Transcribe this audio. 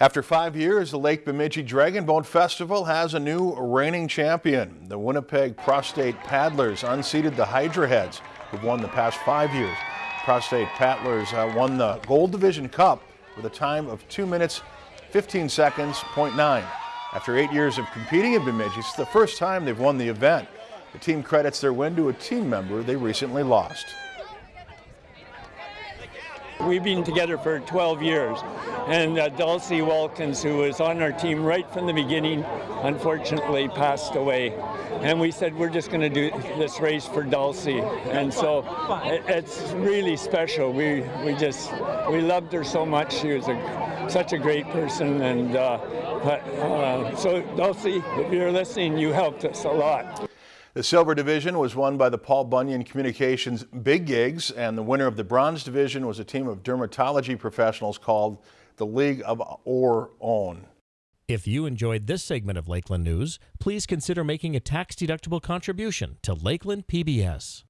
After five years, the Lake Bemidji Dragon Boat Festival has a new reigning champion. The Winnipeg Prostate Paddlers unseated the Hydra Heads, who've won the past five years. Prostate Paddlers uh, won the Gold Division Cup with a time of 2 minutes 15 seconds, 0.9. After eight years of competing in Bemidji, it's the first time they've won the event. The team credits their win to a team member they recently lost. We've been together for 12 years, and uh, Dulcie Walkins, who was on our team right from the beginning, unfortunately passed away. And we said we're just going to do this race for Dulcie, and so it, it's really special. We we just we loved her so much. She was a, such a great person, and uh, but, uh, so Dulcie, if you're listening, you helped us a lot. The silver division was won by the Paul Bunyan Communications Big Gigs, and the winner of the bronze division was a team of dermatology professionals called the League of Our Own. If you enjoyed this segment of Lakeland News, please consider making a tax-deductible contribution to Lakeland PBS.